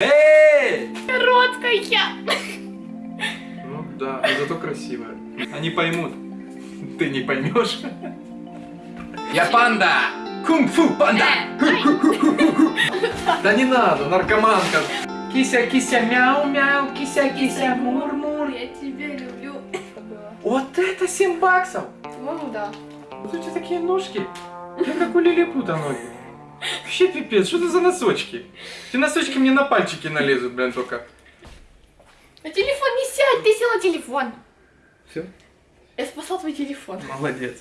Эй! Короткая. Ну да, но зато красивая. Они поймут. Ты не поймешь. Я панда! Кунг-фу панда! Э. Да не надо, наркоманка. Кися, кися, мяу, мяу, кися, кися, мур, мур. Я тебя люблю. Вот это 7 баксов! По-моему, да. Вот у тебя такие ножки. Я как у лилипута ноги. Вообще пипец, что это за носочки? Эти носочки мне на пальчики налезут, блин, только. На телефон не сядь, ты сел на телефон. Все? Я спасла твой телефон. Молодец.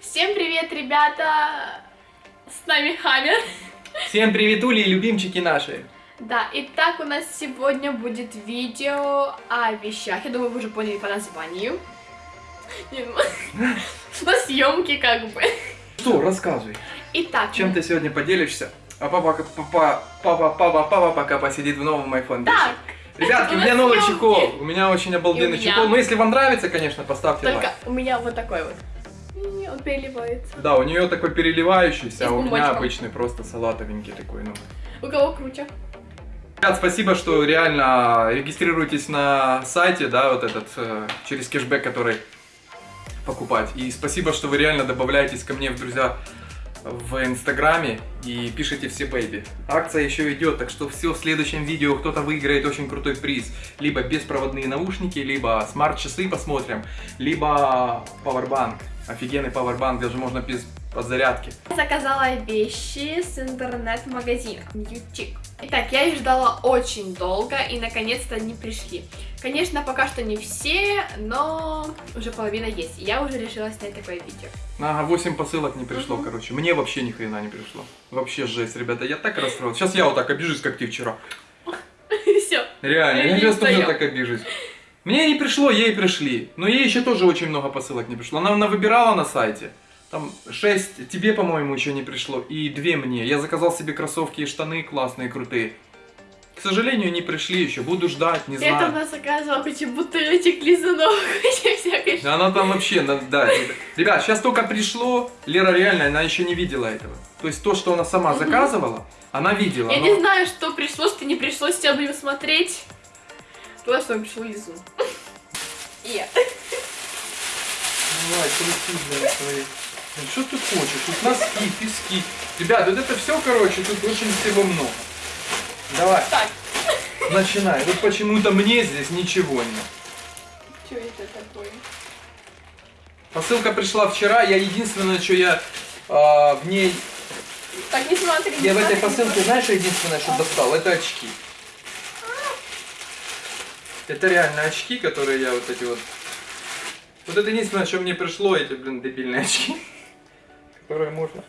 Всем привет, ребята. С нами Хаммер. Всем привет, Ули и любимчики наши. Да, итак, у нас сегодня будет видео о вещах. Я думаю, вы уже поняли по названию. Ну, На съемки как бы. Что, рассказывай. Итак, Чем ты сегодня поделишься? А папа, папа, папа, папа, папа пока посидит в новом iPhone 10. Так, Ребятки, у меня новый съемки. чехол. У меня очень обалденный меня. чехол. Ну, если вам нравится, конечно, поставьте только лайк. у меня вот такой вот. И Он переливается. Да, у нее такой переливающийся, И а у меня обычный просто салатовенький такой, ну. У кого круче? Ребят, спасибо, что реально регистрируетесь на сайте, да, вот этот, э, через кэшбэк, который покупать. И спасибо, что вы реально добавляетесь ко мне в друзья в инстаграме и пишите все baby. Акция еще идет, так что все в следующем видео кто-то выиграет очень крутой приз. Либо беспроводные наушники, либо смарт-часы посмотрим, либо пауэрбанк. Офигенный пауэрбанк, даже можно без подзарядки. Заказала вещи с интернет-магазина Ньютик. Итак, я их ждала очень долго и наконец-то они пришли. Конечно, пока что не все, но уже половина есть. Я уже решила снять такое видео. Ага, 8 посылок не пришло, Мгм. короче. Мне вообще ни хрена не пришло. Вообще жесть, ребята, я так расстроился. Сейчас я вот так обижусь, как ты вчера. Все. Реально, я сейчас тоже так обижусь. Мне не пришло, ей пришли. Но ей еще тоже очень много посылок не пришло. Она выбирала на сайте. Там 6 тебе, по-моему, еще не пришло. И 2 мне. Я заказал себе кроссовки и штаны классные, крутые. К сожалению, не пришли еще. Буду ждать, не Я там знаю. нас заказывала кучу бутылочек, лизунов, кучу всякой Да Она там вообще, да. Ребят, сейчас только пришло. Лера реально, она еще не видела этого. То есть то, что она сама заказывала, она видела. Я но- не знаю, что пришло, что не пришло, сейчас будем смотреть. Главное, что пришло лизун. И Давай, крути, свои. Ну, Что ты хочешь? Тут носки, пески. Ребят, вот это все, короче, тут очень всего много. Давай, так, начинай. Вот почему-то мне здесь ничего нет. что это такое? Посылка пришла вчера, я единственное, что я а, в ней... Так, не смотри. не Я в этой смотри, посылке, смотри. знаешь, что единственное, что достал? Это очки. Это реально очки, которые я вот эти вот... Вот это единственное, что мне пришло, эти, блин, дебильные очки. Которые можно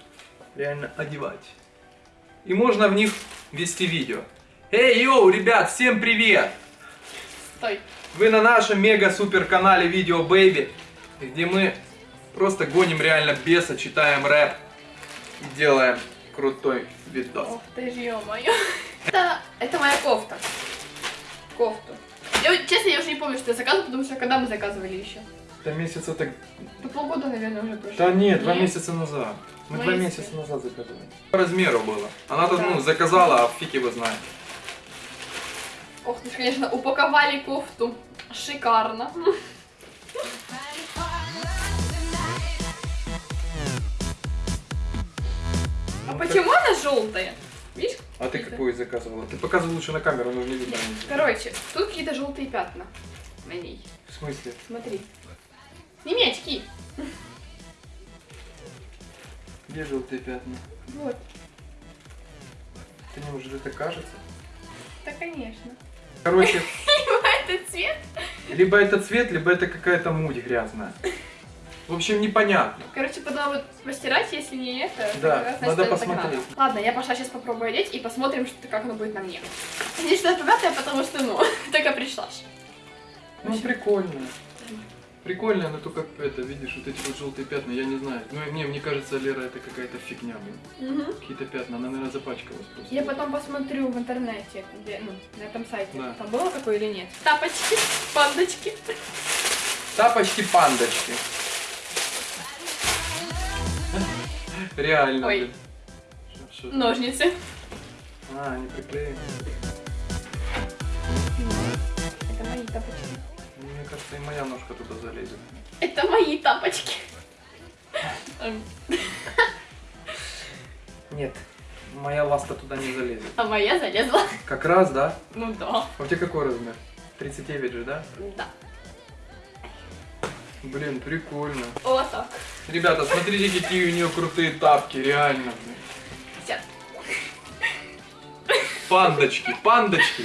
реально одевать. И можно в них вести видео. Эй, йоу, ребят, всем привет! Стой. Вы на нашем мега-супер канале Видео Бэйби, где мы просто гоним реально беса, читаем рэп и делаем крутой видос. Ох ты ж, ё-моё. Это, это моя кофта. Кофту. Я, честно, я уже не помню, что я заказывала, потому что когда мы заказывали еще? Это месяца так... Ну, полгода, наверное, уже прошло. Да нет, два Нет? месяца назад. Мы Ну, два месяца назад заказывали. По размеру было. Она тут, Да. ну, заказала, а фиг его знает. Ох ты ж, конечно, упаковали кофту. Шикарно. А почему она желтая? Видишь? А ты какую заказывала? Ты показывай лучше на камеру, нужно видно. Короче, тут какие-то желтые пятна на ней. В смысле? Смотри. Сними очки. Где желтые пятна? Вот. Ты не может это кажется? Да, конечно. Короче, Это цвет. либо это цвет, либо это какая-то муть грязная. В общем, непонятно. Короче, потом вот постирать, если не это. Да, раз, надо посмотреть. надо. Ладно, я пошла сейчас попробую одеть и посмотрим, что, как оно будет на мне. Конечно, богатая, потому что, ну, только пришла. Ну, прикольно. Прикольно, но только это, видишь, вот эти вот желтые пятна, я не знаю. Ну, мне, мне кажется, Лера, это какая-то фигня, блин. Мгм. Какие-то пятна, она, наверное, запачкалась просто. Я потом посмотрю в интернете, где, ну, на этом сайте, Да. там было такое или нет. Тапочки, пандочки. Тапочки-пандочки. Реально, Ой. блин. Что- что- Ножницы. А, они приклеены. тапочки. Кажется, и моя ножка туда залезет. Это мои тапочки. Нет, моя ласка туда не залезет. А моя залезла. Как раз, да? Ну да. А у тебя какой размер? 39 же, да? Да. Блин, прикольно. Вот так. Ребята, смотрите, какие у нее крутые тапки, реально. Сейчас. Пандочки, пандочки.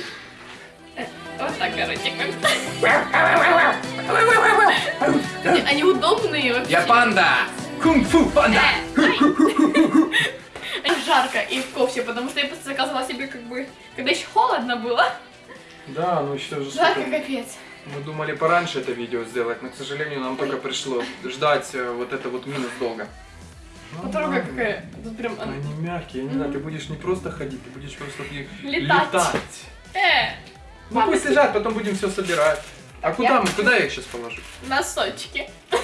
Вот так, короче. Они, они удобные вообще. Я панда! Кунг-фу панда! Э, жарко и в кофте, потому что я просто заказывала себе как бы, когда еще холодно было. Да, ну что же Жарко капец. Мы думали пораньше это видео сделать, но, к сожалению, нам только пришло ждать э, вот это вот минус долго. Ну, Потрогай, какая. Тут прям Они мягкие, я не знаю, ты будешь не просто ходить, ты будешь просто Летать. летать. Э, Ну Мама, пусть ты- лежат, потом будем все собирать. А куда, я- мы, куда я их сейчас положу? носочки.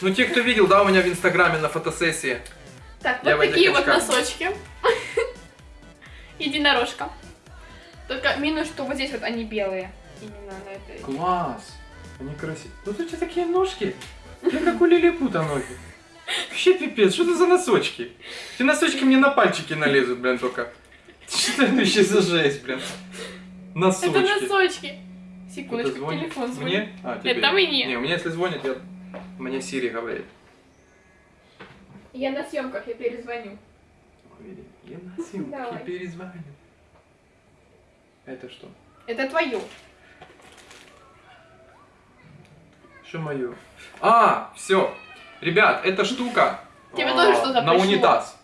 Ну, те, кто видел, да, у меня в Инстаграме на фотосессии. Так, Я вот такие вот носочки. Единорожка. Только минус, что вот здесь вот они белые. Именно на этой. Класс! Они красивые. Ну, тут у тебя такие ножки. Я как у лилипута ноги. Вообще пипец, что это за носочки? Эти носочки мне на пальчики налезут, блин, только. Что это вообще за жесть, блин? Носочки. Это носочки. Секундочку, телефон звонит. Мне? А, тебе. Это мне. Не, у меня если звонит, я... Мне Сири говорит. Я на съемках, я перезвоню. Я на съемке Давай. перезвоню. Это что? Это твое. Что мое? А, все. Ребят, эта штука Тебе а, тоже что-то на пришло? унитаз.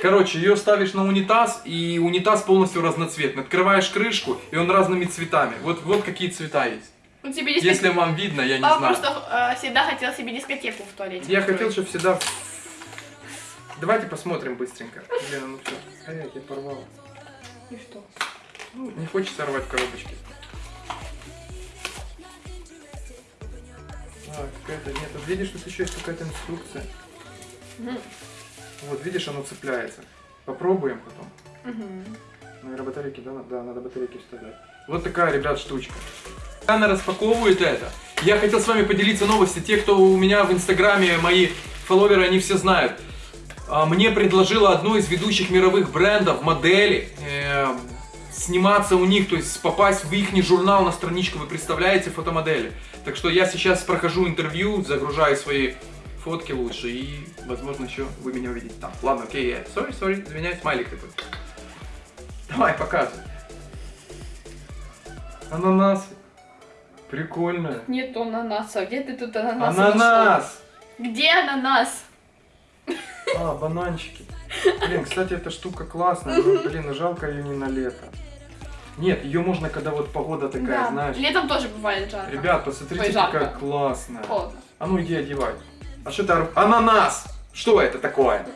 Короче, ее ставишь на унитаз, и унитаз полностью разноцветный. Открываешь крышку, и он разными цветами. Вот, вот какие цвета есть. У тебя есть Если вам видно, я не Папа знаю. просто э, всегда хотел себе дискотеку в туалете. Я хотел, устроить. чтобы всегда... Давайте посмотрим быстренько. Лена, ну все. Ай, я порвал. И что? Ну, не хочется рвать коробочки. А, какая-то... Нет, вот видишь, тут еще есть какая-то инструкция. Мгм. Вот, видишь, оно цепляется. Попробуем потом. Мгм. Наверное, батарейки, да? Да, надо батарейки вставлять. Вот такая, ребят, штучка. Она распаковывает это. Я хотел с вами поделиться новостью. Те, кто у меня в инстаграме, мои фолловеры, они все знают. А, Мне предложила одно из ведущих мировых брендов модели э, сниматься у них, то есть попасть в их журнал на страничку, вы представляете, фотомодели. Так что я сейчас прохожу интервью, загружаю свои фотки лучше и, возможно, еще вы меня увидите там. Ладно, окей, я... Sorry, sorry, извиняюсь, смайлик такой. Давай, показывай. Ананасы. Прикольно. Нет ананаса. Где ты тут ананас? нашел? Ананас! Где ананас? А, бананчики. Блин, кстати, эта штука классная, но, блин, жалко ее не на лето. Нет, ее можно, когда вот погода такая, да. знаешь. Летом тоже бывает жарко. Ребят, посмотрите, Ой, жарко. какая классная. Холодно. А ну иди одевай. А что это? Ананас! Что это такое?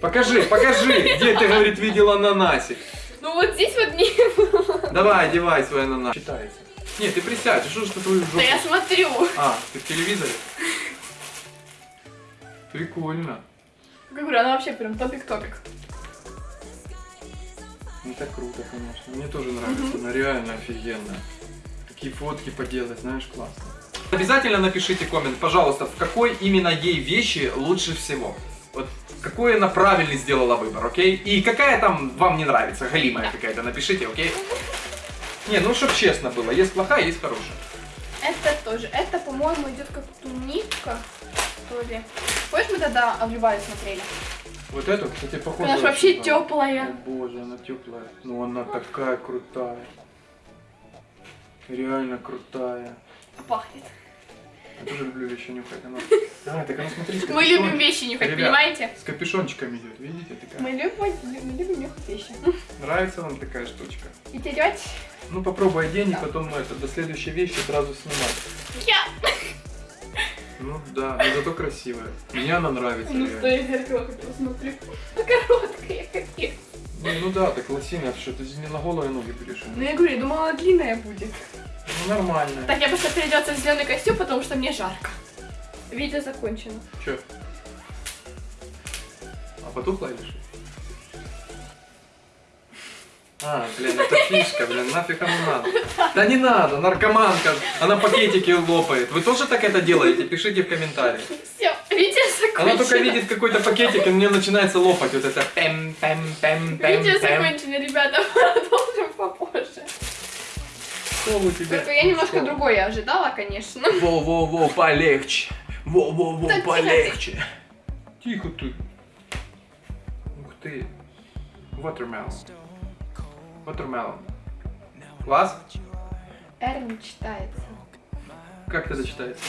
Покажи, покажи, где ты, говорит, видел ананасик. Ну вот здесь вот не было. Давай, одевай свой ананас. Читается. Нет, ты присядь, что ж ты твою жопу? Да я смотрю. А, ты в телевизоре? Прикольно. Как говорю, она вообще прям топик-топик. Ну так круто, конечно. Мне тоже нравится, она реально офигенная. Такие фотки поделать, знаешь, классно. Обязательно напишите коммент, пожалуйста, в какой именно ей вещи лучше всего. Вот какой она правильный сделала выбор, окей? И какая там вам не нравится, галимая какая-то, напишите, окей? Не, ну чтоб честно было, есть плохая, есть хорошая. Это тоже. Это, по-моему, идет как туника. Что ли. Помнишь, мы тогда Любае смотрели? Вот эту, кстати, похоже. Она ж вообще очень, да. теплая. О боже, она теплая. Ну она такая крутая. Реально крутая. Пахнет. Я тоже люблю вещи нюхать. Она... А, так она смотри, Мы любим вещи нюхать, Ребят. понимаете? С капюшончиками идет, видите? Такая. Мы любим, мы любим нюхать вещи. Нравится вам такая штучка? И терять Ну попробуй одень, и Да. потом это, до следующей вещи сразу снимать. я. Ну да, но зато красивая. Мне она нравится. Ну, реально. стоит зеркало, как я смотрю. Короткая, капец. Ну, ну да, так лосина, что ты не на голые ноги будешь. Ну, я говорю, я думала, длинная будет. Ну нормально. Так, я просто переодеться в зеленый костюм, потому что мне жарко. Видео закончено. Че? А потухла или что? А, блин, это фишка, блин, нафиг оно надо. Да не надо, наркоманка, она пакетики лопает. Вы тоже так это делаете? Пишите в комментариях. Все, видео закончено. Она только видит какой-то пакетик, и у нее начинается лопать вот это пэм пэм пэм пэм Видео закончено, ребята, продолжим. У тебя? Только я немножко Что? другое ожидала, конечно. Во-во-во, полегче. Во-во-во, полегче. Тихо ты. Ух ты. Watermelon. Watermelon. Класс? Р не читается. Как это читается?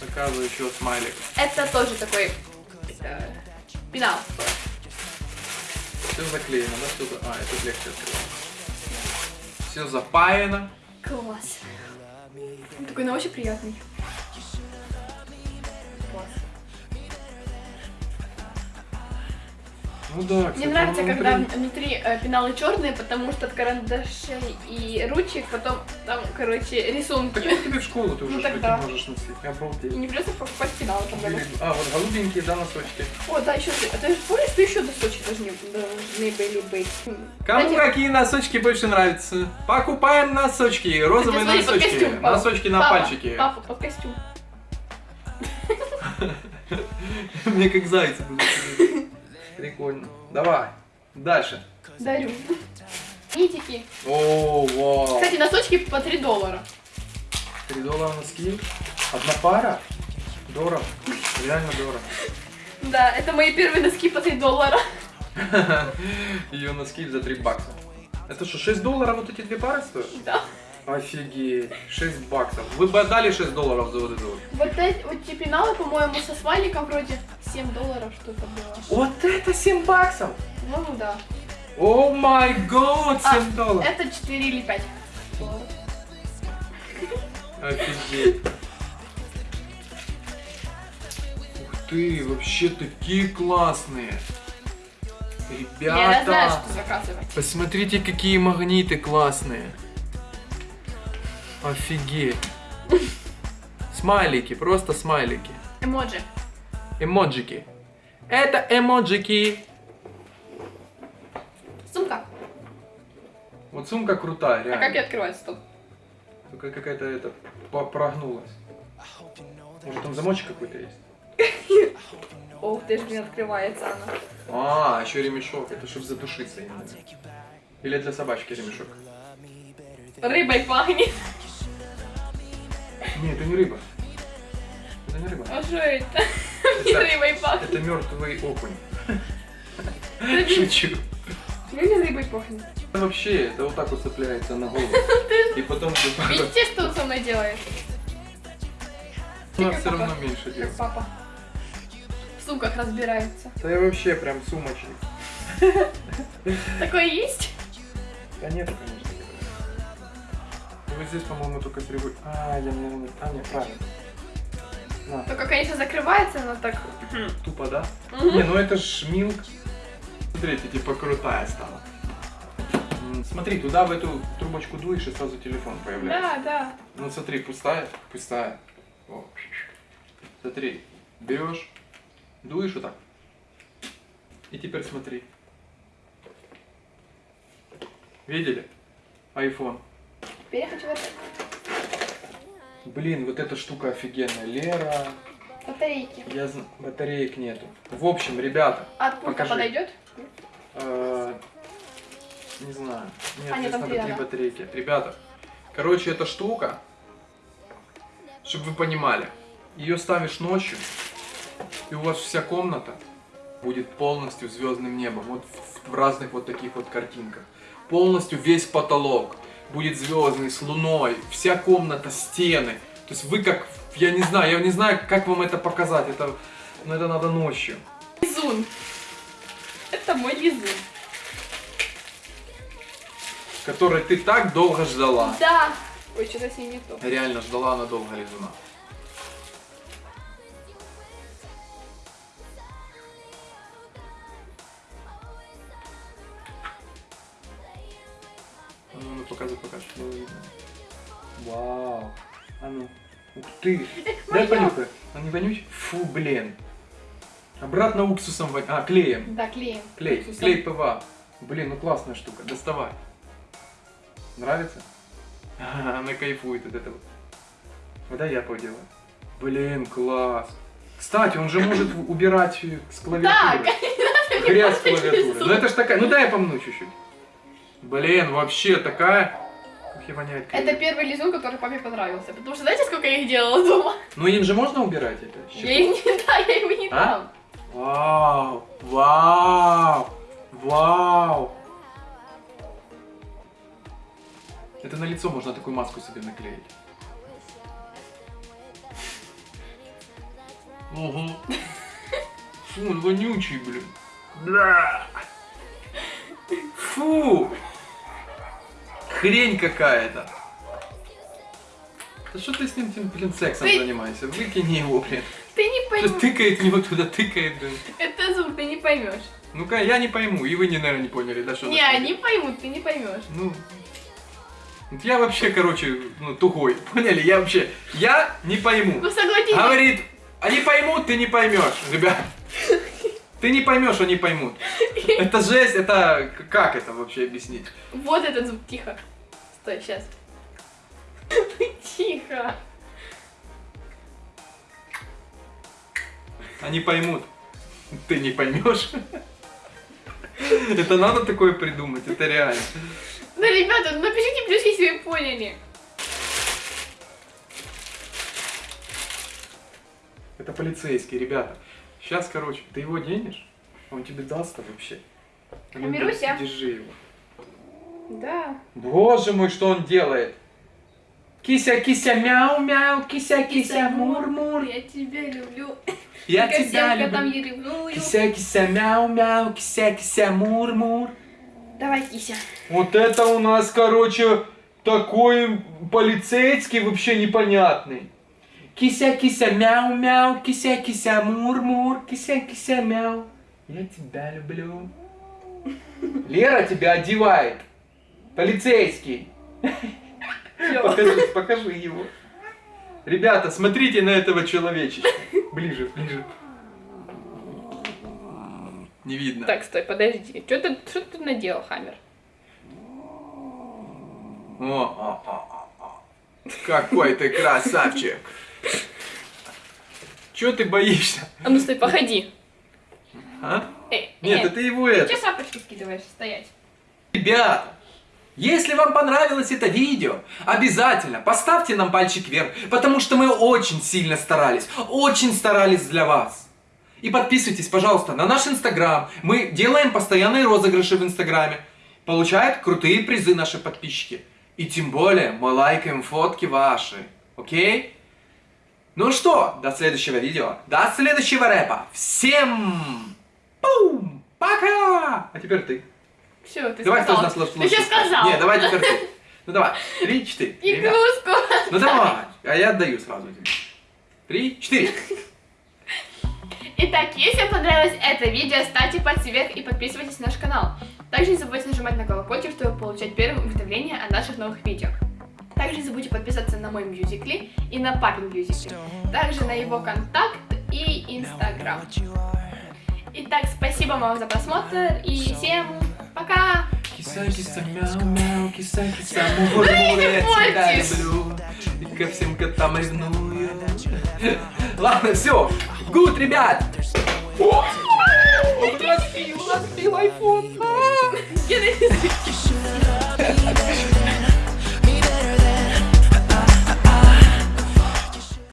Заказываю еще смайлик. Это тоже такой э, пенал. Все заклеено, да? Что за... А, это легче открывать. Все запаяно. Класс. Он Такой, ну очень приятный. Ну да, кстати, Мне нравится, он когда внутри- внутри э, пеналы черные, потому что от карандашей и ручек потом там, короче, Так рисунки. это тебе в школу ты Ну уже тогда. что-то можешь носить. И Обалдеть. не придется покупать пеналы там даже. А, вот голубенькие, да, носочки. О, да, еще. А ты же помнишь, что еще носочки должны, должны были быть? Кому Кстати, какие носочки больше нравятся? Покупаем носочки, розовые смотри, под носочки, костюм, папа. носочки на папа, пальчики. Папа, под костюм. Мне как зайцы будут. Прикольно. Давай, дальше. Дарю. Нитики. О, вау. Кстати, носочки по 3 доллара. 3 доллара носки. Одна пара. Дорого. Реально дорого. Да, это мои первые носки по 3 доллара. Ее носки за 3 бакса. Это что, 6 долларов вот эти две пары стоят? Да. Офигеть, 6 баксов. Вы бы отдали 6 долларов за вот эту вот? Вот эти вот те пеналы, по-моему, со смайликом вроде 7 долларов что-то было. Вот это 7 баксов! Ну да. О май год, 7 А, долларов! Это 4 или 5 долларов. Офигеть. Ух ты, вообще такие классные. Ребята, Я знаю, что заказывать. посмотрите, какие магниты классные. Офигеть. Смайлики, просто смайлики. Эмоджи. Эмоджики. Это эмоджики. Сумка. Вот сумка крутая, А реально. как ее открывать? Стоп. Только какая-то это прогнулась. Может там замочек какой-то есть? Ох, ты ж не открывается она. А, еще ремешок. Это чтобы задушиться именно. Или для собачки ремешок. Рыбой пахнет. Не, это не рыба. Это не рыба. А что это? Не рыбой пахнет. это мертвый окунь. Шучу. не рыбой пахнет. Вообще, это вот так вот цепляется на голову. И потом. Видите, что он со мной делает? Она все равно меньше делает. папа. В сумках разбирается. Да я вообще прям сумочник. Такое есть? Да нет, конечно. Ну, Вот здесь, по-моему, только рыбой. А, я не... А, нет, правильно. На, Только, конечно, закрывается, но так... тупо, да? Не, ну это ж милк. Смотрите, типа крутая стала. Смотри, туда в эту трубочку дуешь и сразу телефон появляется. Да, да. Ну смотри, пустая, пустая. О. Смотри, берешь, дуешь вот так. И теперь смотри. Видели? Айфон. Теперь я хочу вот это. Блин, вот эта штука офигенная. Лера, Батарейки. я зн- батареек нету. В общем, ребята, А от пульта Покажи. подойдет? э, не знаю. Нет, А, нет, здесь там надо три батарейки. Ребята, короче, эта штука, чтобы вы понимали, ее ставишь ночью, и у вас вся комната будет полностью звездным небом, вот в разных вот таких вот картинках. Полностью весь потолок будет звездный, с луной, вся комната, стены. То есть вы как, я не знаю, я не знаю, как вам это показать, это, но это надо ночью. Лизун. Это мой лизун. Который ты так долго ждала. Да. Ой, что-то с ней не то. Реально ждала она долго лизуна. А ну, ну показывай, видно. Вау. А ну. Ух ты. Дай моё. понюхай. Он не вонючий? Фу, блин. Обратно уксусом вонь... А, клеем. Да, клеем. Клей. Уксусом. Клей ПВА. Блин, ну классная штука. Доставай. Нравится? Она кайфует от этого. Вот дай я поделаю. Блин, класс. Кстати, он же может убирать с клавиатуры. Так, Грязь с клавиатуры. Ну это ж такая. Ну дай я помну чуть-чуть. Блин, вообще такая. Ух, и воняет. Это первый лизун, который папе понравился. Потому что знаете, сколько я их делала дома? Ну им же можно убирать это? Я их не да, я его не А? дам. Вау! Вау! Вау! Это на лицо можно такую маску себе наклеить. Ого. Фу, он вонючий, блин. Бля. Фу! Хрень какая-то. Да что ты с ним, тем, блин, сексом Ты- занимаешься? Выкини его, блин. Ты не Что поймешь. тыкает в него туда, тыкает, блин. Это звук, ты не поймешь. Ну-ка, я не пойму, и вы, наверное, не поняли, да, что Не, они поймут, ты не поймешь. Ну, я вообще, короче, ну, тугой, поняли? Я вообще, я не пойму. Ну согласитесь. Говорит, они поймут, ты не поймешь, ребят. Ты не поймешь, они поймут. Это жесть, это как это вообще объяснить? Вот этот звук, тихо. Стой, сейчас. Тихо. Они поймут, ты не поймешь. Это надо такое придумать, это реально. Ну, ребята, напишите плюс, если вы поняли. Это полицейский, ребята. Сейчас, короче, ты его денешь, он тебе даст вообще. Камируся. Держи его. Да. Боже мой, что он делает? Кися, кися, мяу, мяу, кися, кися, мур, мур. Я тебя люблю. Я тебя там люблю. я. Кися, кися, мяу, мяу, кися, кися, мур, мур. Давай, кися. Вот это у нас, короче, такой полицейский вообще непонятный. Кися, кися, мяу, мяу, кися, кися, мур, мур, кися, кися, мяу. Я тебя люблю. Лера тебя одевает. Полицейский. Покажи, покажи его. Ребята, смотрите на этого человечечка. Ближе, ближе. Не видно. Так, стой, подожди. Что ты, что ты наделал, Хаммер? О, о, о, о, о. Какой ты красавчик. Чего ты боишься? А ну стой, походи. А? Эй, Нет, эй, это его это. Че сапочки скидываешь? Стоять. Ребята, если вам понравилось это видео, обязательно поставьте нам пальчик вверх, потому что мы очень сильно старались, очень старались для вас. И подписывайтесь, пожалуйста, на наш инстаграм. Мы делаем постоянные розыгрыши в инстаграме. Получают крутые призы наши подписчики. И тем более мы лайкаем фотки ваши. Окей? Ну что, до следующего видео, до следующего рэпа. Всем пум, пока! А теперь ты. Все, ты Давай, кто из сказал. нас Ты сейчас сказал. Не, давай теперь ты. Ну давай. Три, четыре. Ребят. Игрушку. Ну давай. А я отдаю сразу тебе. Три, четыре. Итак, если вам понравилось это видео, ставьте пальцы вверх и подписывайтесь на наш канал. Также не забудьте нажимать на колокольчик, чтобы получать первым уведомления о наших новых видео. Также не забудьте подписаться на мой мюзикли и на папин мюзикли. Также на его контакт и инстаграм. Итак, спасибо вам за просмотр и всем пока! Я тебя люблю. И ко всем котам ревную. Ладно, все. Гуд, ребят. Нас пил айфон. Я на.